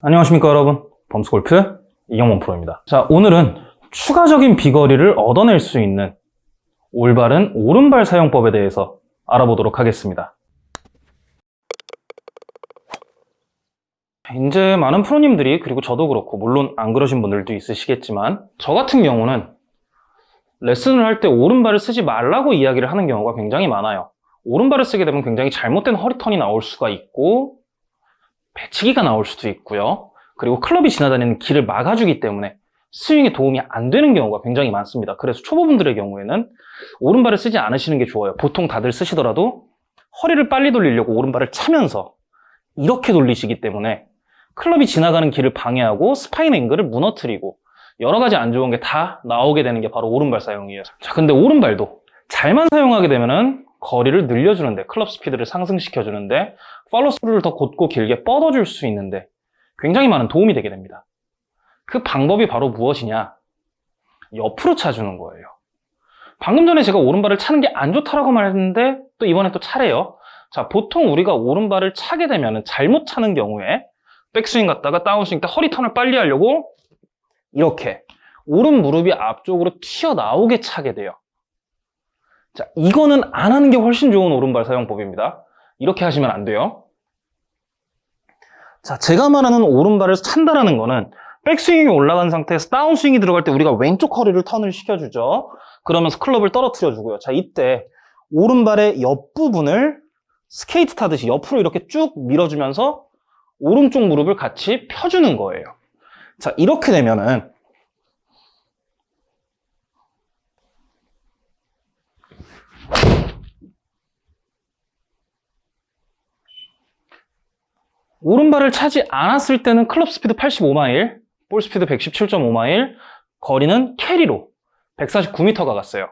안녕하십니까 여러분. 범스골프 이경원 프로입니다. 자 오늘은 추가적인 비거리를 얻어낼 수 있는 올바른 오른발 사용법에 대해서 알아보도록 하겠습니다. 이제 많은 프로님들이 그리고 저도 그렇고 물론 안 그러신 분들도 있으시겠지만 저 같은 경우는 레슨을 할 때 오른발을 쓰지 말라고 이야기를 하는 경우가 굉장히 많아요. 오른발을 쓰게 되면 굉장히 잘못된 허리턴이 나올 수가 있고 배치기가 나올 수도 있고요. 그리고 클럽이 지나다니는 길을 막아주기 때문에 스윙에 도움이 안 되는 경우가 굉장히 많습니다. 그래서 초보분들의 경우에는 오른발을 쓰지 않으시는 게 좋아요. 보통 다들 쓰시더라도 허리를 빨리 돌리려고 오른발을 차면서 이렇게 돌리시기 때문에 클럽이 지나가는 길을 방해하고 spine angle을 무너뜨리고 여러 가지 안 좋은 게 다 나오게 되는 게 바로 오른발 사용이에요. 자 근데 오른발도 잘만 사용하게 되면은 거리를 늘려주는데 클럽 스피드를 상승시켜 주는데 팔로 스루를 더 곧고 길게 뻗어줄 수 있는데 굉장히 많은 도움이 되게 됩니다. 그 방법이 바로 무엇이냐? 옆으로 차주는 거예요. 방금 전에 제가 오른발을 차는 게 안 좋다라고 말했는데 또 이번에 또 차래요. 자 보통 우리가 오른발을 차게 되면 잘못 차는 경우에 백스윙 갔다가 다운스윙 때 허리 턴을 빨리 하려고 이렇게 오른 무릎이 앞쪽으로 튀어나오게 차게 돼요 자, 이거는 안 하는 게 훨씬 좋은 오른발 사용법입니다. 이렇게 하시면 안 돼요. 자, 제가 말하는 오른발을 찬다라는 거는 백스윙이 올라간 상태에서 다운스윙이 들어갈 때 우리가 왼쪽 허리를 턴을 시켜주죠. 그러면서 클럽을 떨어뜨려 주고요. 자, 이때 오른발의 옆부분을 스케이트 타듯이 옆으로 이렇게 쭉 밀어주면서 오른쪽 무릎을 같이 펴주는 거예요. 자, 이렇게 되면은 오른발을 차지 않았을 때는 클럽 스피드 85마일, 볼 스피드 117.5마일, 거리는 캐리로 149m가 갔어요.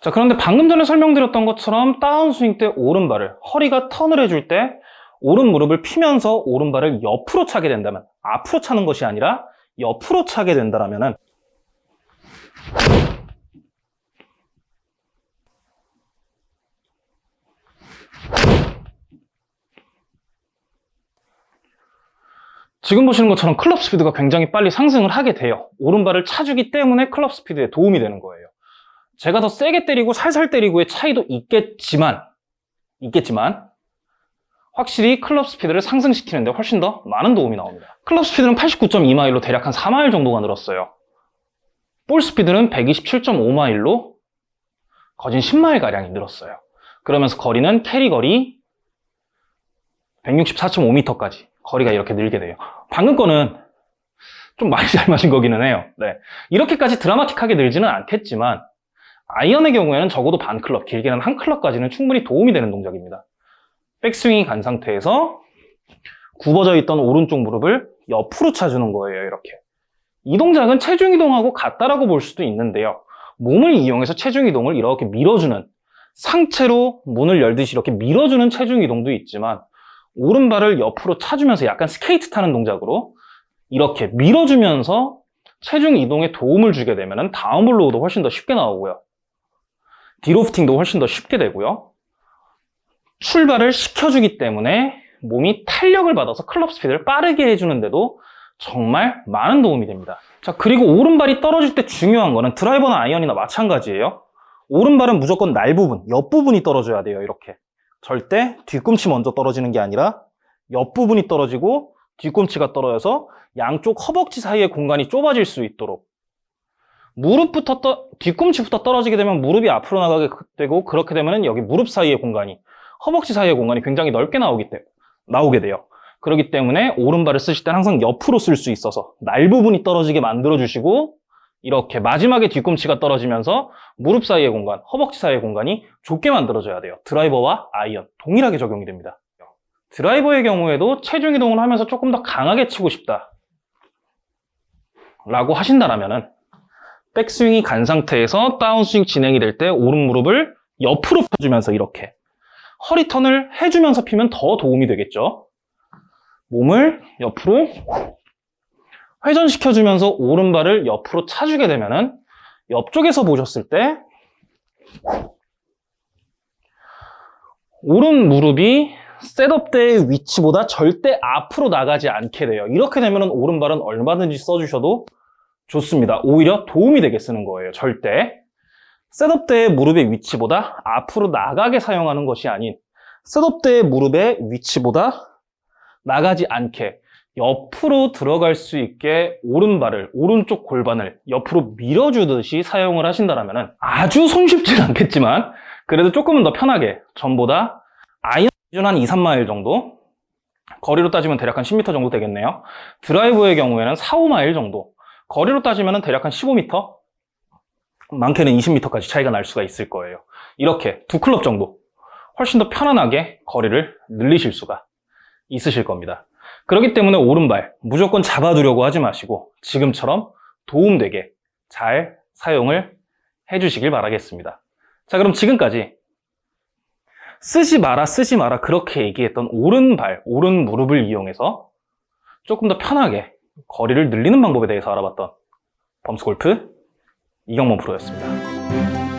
자 그런데 방금 전에 설명드렸던 것처럼 다운스윙 때 오른발을 허리가 턴을 해줄 때 오른 무릎을 피면서 오른발을 옆으로 차게 된다면 앞으로 차는 것이 아니라 옆으로 차게 된다면 지금 보시는 것처럼 클럽 스피드가 굉장히 빨리 상승을 하게 돼요. 오른발을 차주기 때문에 클럽 스피드에 도움이 되는 거예요. 제가 더 세게 때리고 살살 때리고의 차이도 있겠지만 있겠지만 확실히 클럽 스피드를 상승시키는데 훨씬 더 많은 도움이 나옵니다. 클럽 스피드는 89.2마일로 대략 한 4마일 정도가 늘었어요. 볼 스피드는 127.5마일로 거진 10마일가량이 늘었어요. 그러면서 거리는 캐리 거리 164.5m까지 거리가 이렇게 늘게 돼요 방금 거는 좀 많이 잘 맞은 거기는 해요. 네. 이렇게까지 드라마틱하게 늘지는 않겠지만 아이언의 경우에는 적어도 반 클럽, 길게는 한 클럽까지는 충분히 도움이 되는 동작입니다. 백스윙이 간 상태에서 굽어져 있던 오른쪽 무릎을 옆으로 차주는 거예요 이렇게. 이 동작은 체중 이동하고 같다라고 볼 수도 있는데요. 몸을 이용해서 체중 이동을 이렇게 밀어주는 상체로 문을 열듯이 이렇게 밀어주는 체중 이동도 있지만 오른발을 옆으로 차주면서 약간 스케이트 타는 동작으로 이렇게 밀어주면서 체중 이동에 도움을 주게 되면 down blow도 훨씬 더 쉽게 나오고요. delofting도 훨씬 더 쉽게 되고요. 출발을 시켜주기 때문에 몸이 탄력을 받아서 클럽 스피드를 빠르게 해주는데도 정말 많은 도움이 됩니다. 자 그리고 오른발이 떨어질 때 중요한 거는 드라이버나 아이언이나 마찬가지예요. 오른발은 무조건 날 부분, 옆 부분이 떨어져야 돼요 이렇게 절대 뒤꿈치 먼저 떨어지는 게 아니라 옆부분이 떨어지고 뒤꿈치가 떨어져서 양쪽 허벅지 사이의 공간이 좁아질 수 있도록 무릎부터 떠, 뒤꿈치부터 떨어지게 되면 무릎이 앞으로 나가게 되고 그렇게 되면 여기 무릎 사이의 공간이 허벅지 사이의 공간이 굉장히 넓게 나오기 때, 나오게 돼요. 그렇기 때문에 오른발을 쓰실 때는 항상 옆으로 쓸 수 있어서 날 부분이 떨어지게 만들어 주시고 이렇게 마지막에 뒤꿈치가 떨어지면서 무릎 사이의 공간, 허벅지 사이의 공간이 좁게 만들어져야 돼요. 드라이버와 아이언 동일하게 적용이 됩니다. 드라이버의 경우에도 체중 이동을 하면서 조금 더 강하게 치고 싶다. 라고 하신다면 백스윙이 간 상태에서 다운스윙 진행이 될 때 오른 무릎을 옆으로 펴주면서 이렇게 허리 턴을 해주면서 피면 더 도움이 되겠죠. 몸을 옆으로 회전시켜주면서 오른발을 옆으로 차주게 되면 옆쪽에서 보셨을 때 오른 무릎이 셋업대의 위치보다 절대 앞으로 나가지 않게 돼요. 이렇게 되면 오른발은 얼마든지 써주셔도 좋습니다. 오히려 도움이 되게 쓰는 거예요. 절대. 셋업대의 무릎의 위치보다 앞으로 나가게 사용하는 것이 아닌 셋업대의 무릎의 위치보다 나가지 않게 옆으로 들어갈 수 있게 오른발을 오른쪽 골반을 옆으로 밀어주듯이 사용을 하신다면 아주 손쉽진 않겠지만 그래도 조금은 더 편하게 전보다 아이언 한 2, 3마일 정도 거리로 따지면 대략 한 10m 정도 되겠네요. 드라이브의 경우에는 4, 5마일 정도 거리로 따지면 대략 한 15m 많게는 20m까지 차이가 날 수가 있을 거예요. 이렇게 두 클럽 정도 훨씬 더 편안하게 거리를 늘리실 수가 있으실 겁니다 그렇기 때문에 오른발 무조건 잡아두려고 하지 마시고 지금처럼 도움되게 잘 사용을 해주시길 바라겠습니다. 자 그럼 지금까지 쓰지 마라 쓰지 마라 그렇게 얘기했던 오른발, 오른 무릎을 이용해서 조금 더 편하게 거리를 늘리는 방법에 대해서 알아봤던 범스골프 이경범 프로였습니다.